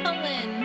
Maryland.